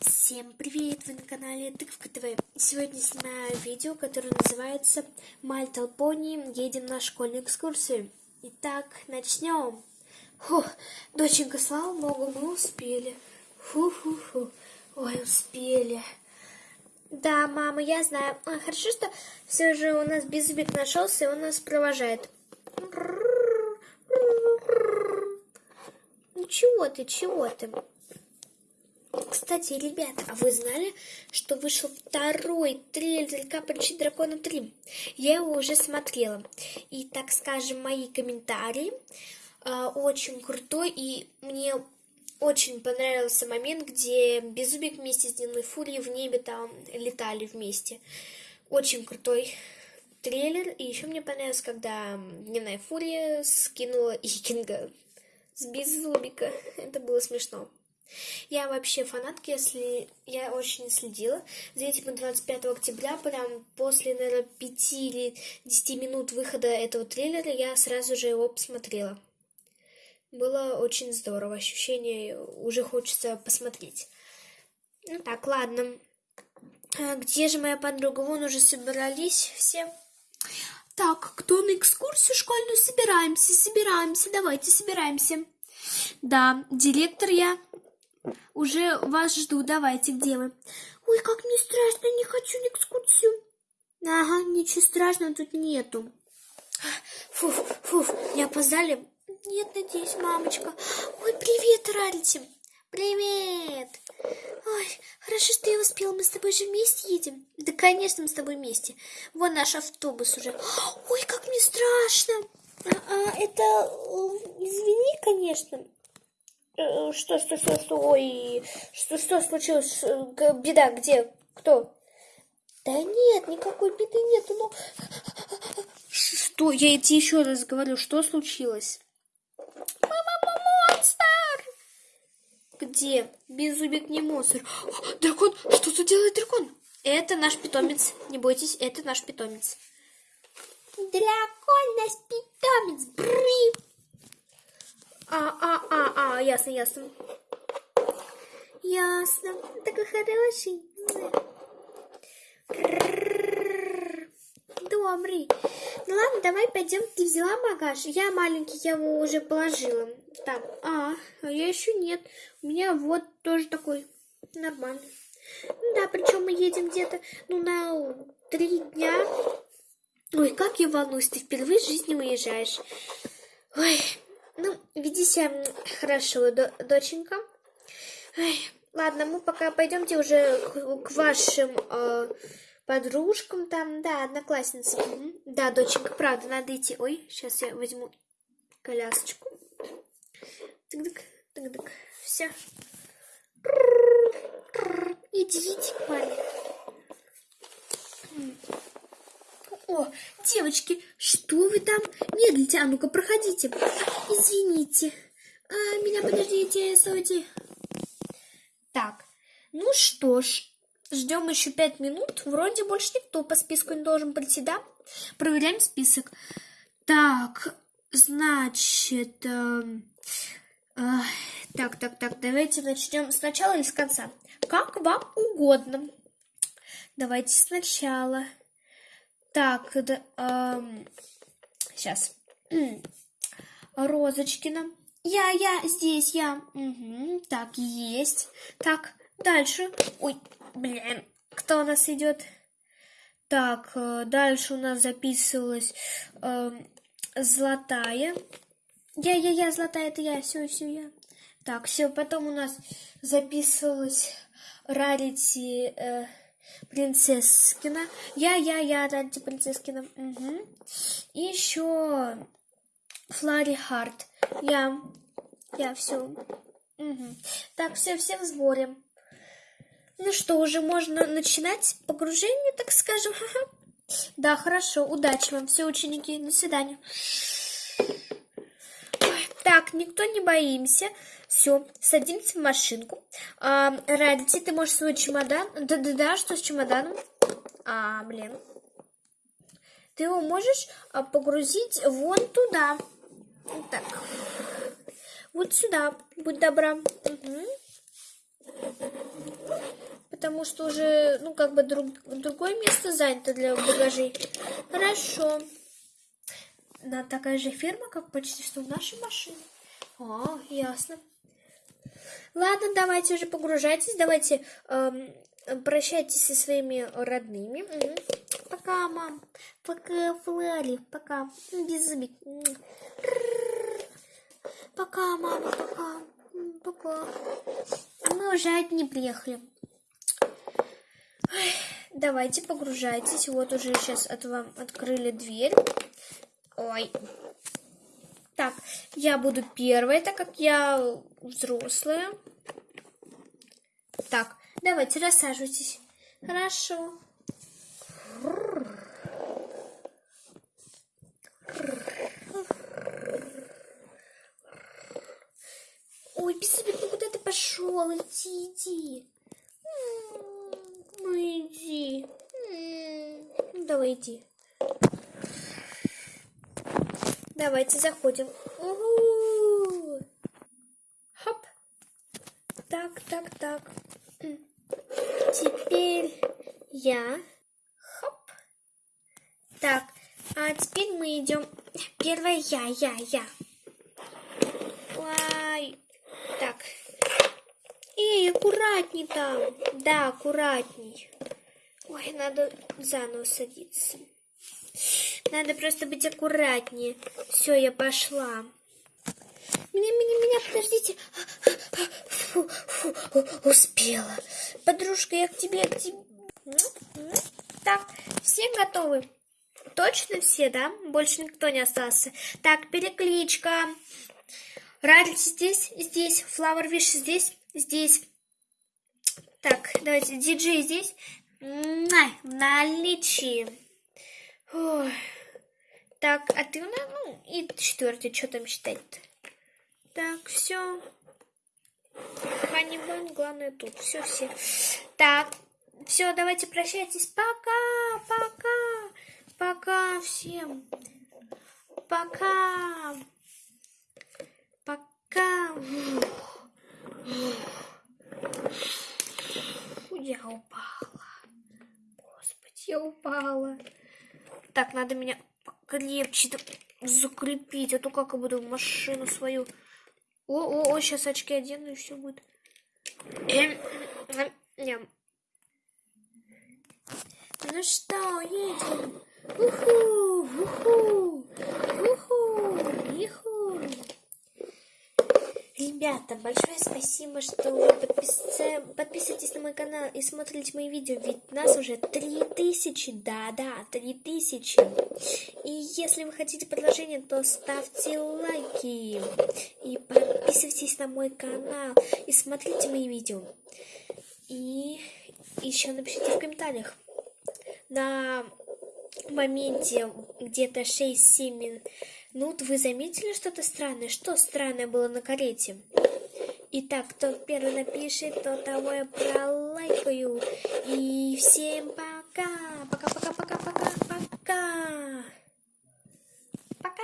Всем привет! Вы на канале Тыковка ТВ. Сегодня снимаю видео, которое называется «My Talponi. Едем на школьную экскурсию». Итак, начнем. Фух, доченька, слава богу, мы успели. Фу-фу-фу. Ой, успели. Да, мама, я знаю. А, хорошо, что все же у нас Беззубик нашелся, и он нас провожает. Ну чего ты, чего ты? Кстати, ребята, а вы знали, что вышел второй трейлер Капричи Дракона 3? Я его уже смотрела. И, так скажем, мои комментарии э, очень крутой. И мне очень понравился момент, где Беззубик вместе с Дневной Фурией в небе там летали вместе. Очень крутой трейлер. И еще мне понравилось, когда Дневная Фурия скинула Икинга с Беззубика. Это было смешно. Я вообще фанатка, если я очень следила за этим 25 октября, прям после, наверное, 5 или 10 минут выхода этого трейлера, я сразу же его посмотрела. Было очень здорово, ощущение уже хочется посмотреть. Ну так, ладно. А где же моя подруга? Вон уже собрались все. Так, кто на экскурсию школьную? Собираемся, собираемся, давайте собираемся. Да, директор я. Уже вас жду, давайте, где вы? Ой, как мне страшно, не хочу на экскурсию. Ага, ничего страшного тут нету. Фуф, фуф, не опоздали? Нет, надеюсь, мамочка. Ой, привет, Ральти. Привет. Ой, хорошо, что я успела. Мы с тобой же вместе едем? Да, конечно, мы с тобой вместе. Вон наш автобус уже. Ой, как мне страшно. А, а, это... Извини, конечно. Э, что, что, что, что, ой, что, что случилось? Беда, где? Кто? Да нет, никакой беды нету, но... Что? Я тебе еще раз говорю, что случилось? Мама, монстр! Где? Беззубик не монстр. Дракон! Что тут делает дракон? Это наш питомец. Не бойтесь, это наш питомец. Дракон наш питомец. Бри! А, а, ясно, ясно. Ясно. Такой хороший. Добрый. Ну ладно, давай пойдем. Ты взяла багаж? Я маленький, я его уже положила. Так, а, а я еще нет. У меня вот тоже такой нормальный. Ну да, причем мы едем где-то, ну, на три дня. Ой, как я волнуюсь, ты впервые в жизни уезжаешь. Ой, ну, веди себя хорошо, доченька. Ой, ладно, мы пока пойдемте уже к, к вашим э, подружкам там, да, одноклассницам. Угу. Да, доченька, правда, надо идти. Ой, сейчас я возьму колясочку. Тык-дык, тык-дык, все. Идите, парень. О, девочки, что вы там медлите? А ну-ка, проходите. Извините. А, меня подождите, стойте. Так, ну что ж, ждем еще пять минут. Вроде больше никто по списку не должен прийти, да? Проверяем список. Так, значит... Э, э, так, так, так, давайте начнем сначала или с конца. Как вам угодно. Давайте сначала. Так, да, эм, сейчас. Розочкина. Я, я, здесь я. Угу, так, есть. Так, дальше. Ой, блин, кто у нас идет? Так, э, дальше у нас записывалась э, золотая. Я, я, я, золотая, это я, все, все, я. Так, все, потом у нас записывалась Рарити... Э, Принцесскина. Я, я, я, Данти Принцесскина. Угу. И еще Флари Харт. Я. Я все. Угу. Так, все, все в сборе. Ну что, уже можно начинать погружение, так скажем. Да, хорошо, удачи вам, все ученики. До свидания. Так, никто не боимся. Все, садимся в машинку. А, Радити, ты можешь свой чемодан? Да-да-да, что с чемоданом? А, блин. Ты его можешь а, погрузить вон туда. Вот так. Вот сюда, будь добра. Угу. потому что уже, ну, как бы друг, другое место занято для багажей. Хорошо. На такая же фирма, как почти что в нашей машине. А, ясно. Ладно, давайте уже погружайтесь, давайте эм, прощайтесь со своими родными. Мгм. Пока, мам. Пока, Флари. Пока. Без зубик. Пока, мама, пока. Пока. Мы уже одни приехали. Давайте погружайтесь. Вот уже сейчас от вам открыли дверь. Ой. Так, я буду первой, так как я взрослая. Так, давайте рассаживайтесь. Хорошо. Ой, Бесовик, ну куда ты пошел? Иди, иди. Ну иди. Ну давай иди. Давайте заходим. Хоп. Так, так, так. Теперь я. Хоп. Так, а теперь мы идем. Первая я, я, я. Ой. Так. Эй, аккуратней там. Да, аккуратней. Ой, надо заново садиться. Надо просто быть аккуратнее. Все, я пошла. Меня, меня, меня, подождите. Фу, фу, успела. Подружка, я к тебе, к тебе. Так, все готовы? Точно все, да? Больше никто не остался. Так, перекличка. Рарити здесь, здесь. Флауэр Виш здесь, здесь. Так, давайте, диджей здесь. Муа, В наличии. Так, а ты у нас, ну, и четвертый, что там считать-то? Так, все. Ханибан, главное тут. Все, все. Так, все, давайте прощайтесь. Пока всем. Пока. Пока. Я упала. Господи, я упала. Так, надо меня покрепче так закрепить, а то как я буду машину свою. О, о, о, сейчас очки одену и все будет. Эм, эм. Ну что, едем? Уху, уху, уху, иху. Ребята, большое спасибо, что вы подпис- подписываетесь на мой канал и смотрите мои видео, ведь нас уже 3000, да-да, 3000. И если вы хотите продолжение, то ставьте лайки и подписывайтесь на мой канал и смотрите мои видео. И еще напишите в комментариях. На моменте где-то 6-7 минут вы заметили что-то странное? Что странное было на карете? Итак, кто первый напишет, то того я пролайкаю. И всем пока! Пока-пока-пока-пока-пока! Пока!